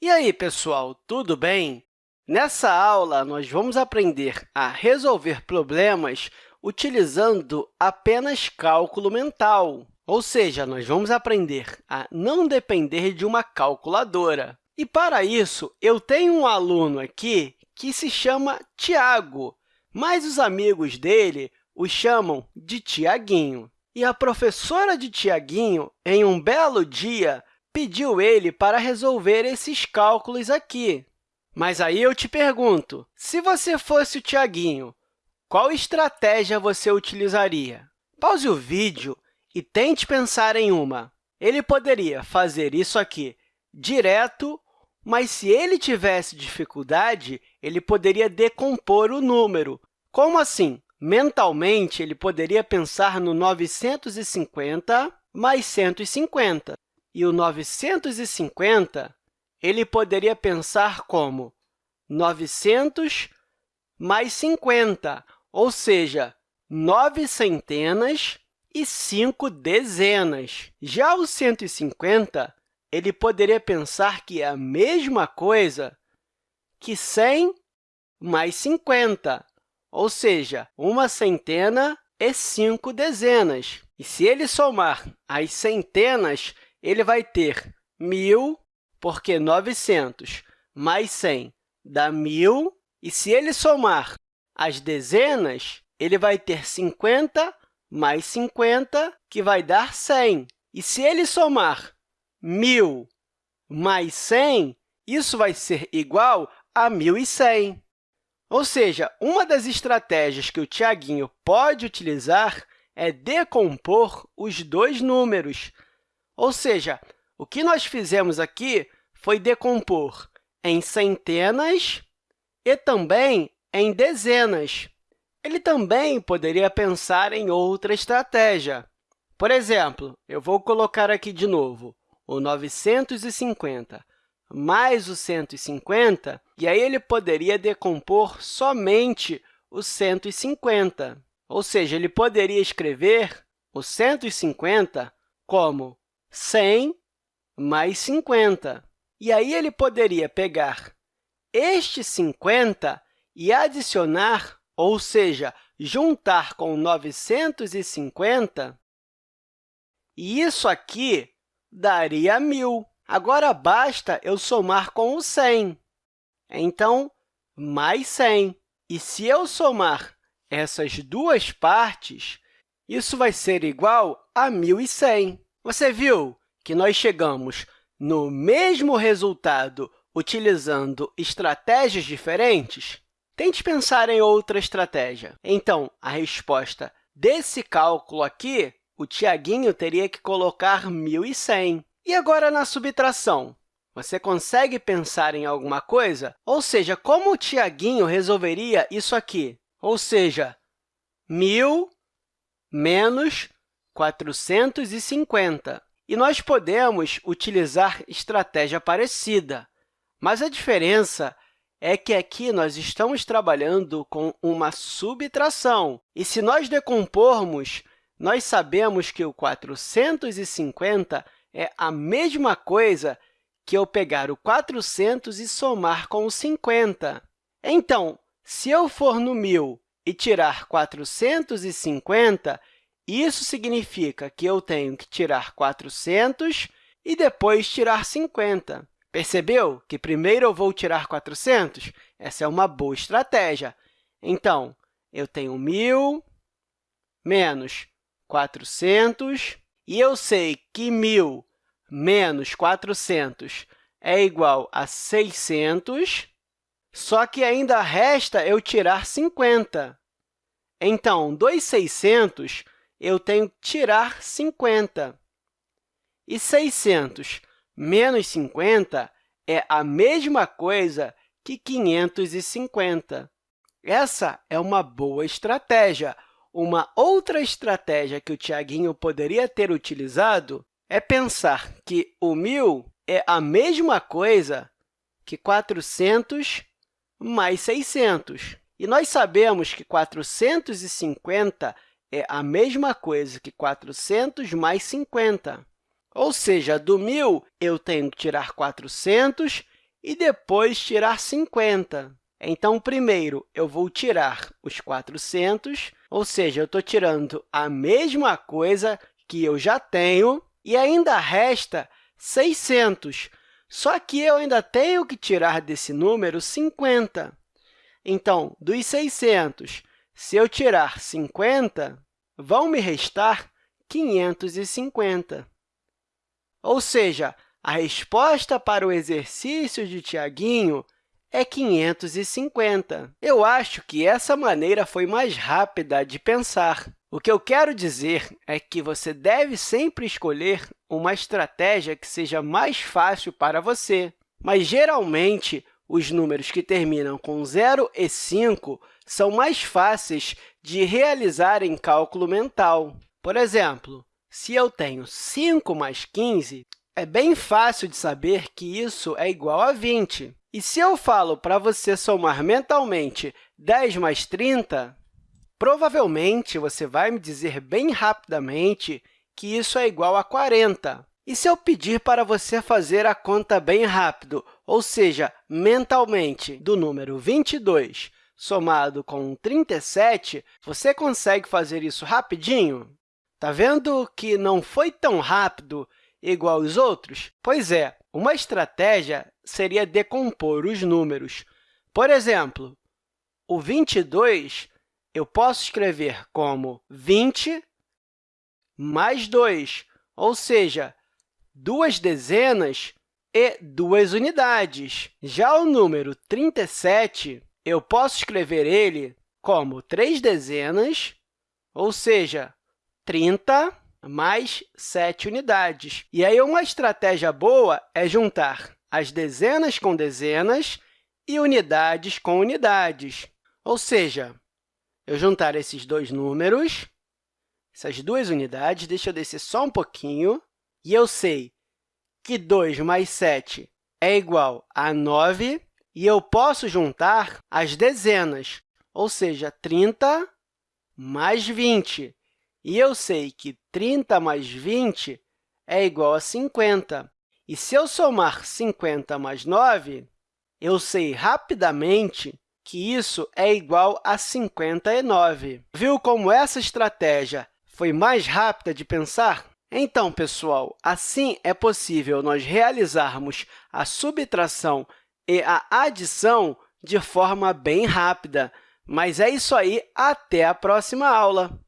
E aí, pessoal, tudo bem? Nessa aula, nós vamos aprender a resolver problemas utilizando apenas cálculo mental, ou seja, nós vamos aprender a não depender de uma calculadora. E, para isso, eu tenho um aluno aqui que se chama Tiago, mas os amigos dele o chamam de Tiaguinho. E a professora de Tiaguinho, em um belo dia, pediu ele para resolver esses cálculos aqui. Mas aí eu te pergunto, se você fosse o Tiaguinho, qual estratégia você utilizaria? Pause o vídeo e tente pensar em uma. Ele poderia fazer isso aqui direto, mas se ele tivesse dificuldade, ele poderia decompor o número. Como assim? Mentalmente, ele poderia pensar no 950 mais 150. E o 950 ele poderia pensar como 900 mais 50, ou seja, 9 centenas e 5 dezenas. Já o 150, ele poderia pensar que é a mesma coisa que 100 mais 50, ou seja, uma centena e 5 dezenas. E se ele somar as centenas, ele vai ter 1.000, porque 900 mais 100 dá 1.000. E se ele somar as dezenas, ele vai ter 50 mais 50, que vai dar 100. E se ele somar 1.000 mais 100, isso vai ser igual a 1.100. Ou seja, uma das estratégias que o Tiaguinho pode utilizar é decompor os dois números. Ou seja, o que nós fizemos aqui foi decompor em centenas e também em dezenas. Ele também poderia pensar em outra estratégia. Por exemplo, eu vou colocar aqui de novo o 950 mais o 150, e aí ele poderia decompor somente o 150. Ou seja, ele poderia escrever o 150 como 100 mais 50. E aí ele poderia pegar este 50 e adicionar, ou seja, juntar com 950, e isso aqui daria 1.000. Agora, basta eu somar com o 100. Então, mais 100. E se eu somar essas duas partes, isso vai ser igual a 1.100. Você viu que nós chegamos no mesmo resultado utilizando estratégias diferentes? Tente pensar em outra estratégia. Então, a resposta desse cálculo aqui, o Tiaguinho teria que colocar 1.100. E agora, na subtração? Você consegue pensar em alguma coisa? Ou seja, como o Tiaguinho resolveria isso aqui? Ou seja, 1.000 menos 450. E nós podemos utilizar estratégia parecida, mas a diferença é que aqui nós estamos trabalhando com uma subtração. E se nós decompormos, nós sabemos que o 450 é a mesma coisa que eu pegar o 400 e somar com o 50. Então, se eu for no 1.000 e tirar 450, isso significa que eu tenho que tirar 400 e depois tirar 50. Percebeu que primeiro eu vou tirar 400? Essa é uma boa estratégia. Então, eu tenho 1.000 menos 400, e eu sei que 1.000 menos 400 é igual a 600, só que ainda resta eu tirar 50. Então, dos 600, eu tenho que tirar 50. E 600 menos 50 é a mesma coisa que 550. Essa é uma boa estratégia. Uma outra estratégia que o Tiaguinho poderia ter utilizado é pensar que o 1.000 é a mesma coisa que 400 mais 600. E nós sabemos que 450 é a mesma coisa que 400 mais 50. Ou seja, do 1.000, eu tenho que tirar 400 e depois tirar 50. Então, primeiro, eu vou tirar os 400, ou seja, eu estou tirando a mesma coisa que eu já tenho, e ainda resta 600. Só que eu ainda tenho que tirar desse número 50. Então, dos 600, se eu tirar 50, vão me restar 550. Ou seja, a resposta para o exercício de Tiaguinho é 550. Eu acho que essa maneira foi mais rápida de pensar. O que eu quero dizer é que você deve sempre escolher uma estratégia que seja mais fácil para você. Mas, geralmente, os números que terminam com 0 e 5 são mais fáceis de realizar em cálculo mental. Por exemplo, se eu tenho 5 mais 15, é bem fácil de saber que isso é igual a 20. E se eu falo para você somar mentalmente 10 mais 30, provavelmente você vai me dizer bem rapidamente que isso é igual a 40. E se eu pedir para você fazer a conta bem rápido, ou seja, mentalmente, do número 22 somado com 37, você consegue fazer isso rapidinho? Está vendo que não foi tão rápido igual aos outros? Pois é, uma estratégia seria decompor os números. Por exemplo, o 22 eu posso escrever como 20 mais 2, ou seja, duas dezenas e duas unidades. Já o número 37, eu posso escrever ele como três dezenas, ou seja, 30 mais 7 unidades. E aí, uma estratégia boa é juntar as dezenas com dezenas e unidades com unidades. Ou seja, eu juntar esses dois números, essas duas unidades, deixa eu descer só um pouquinho, e eu sei que 2 mais 7 é igual a 9, e eu posso juntar as dezenas, ou seja, 30 mais 20. E eu sei que 30 mais 20 é igual a 50. E se eu somar 50 mais 9, eu sei rapidamente que isso é igual a 59. Viu como essa estratégia foi mais rápida de pensar? Então, pessoal, assim é possível nós realizarmos a subtração e a adição de forma bem rápida. Mas é isso aí, até a próxima aula!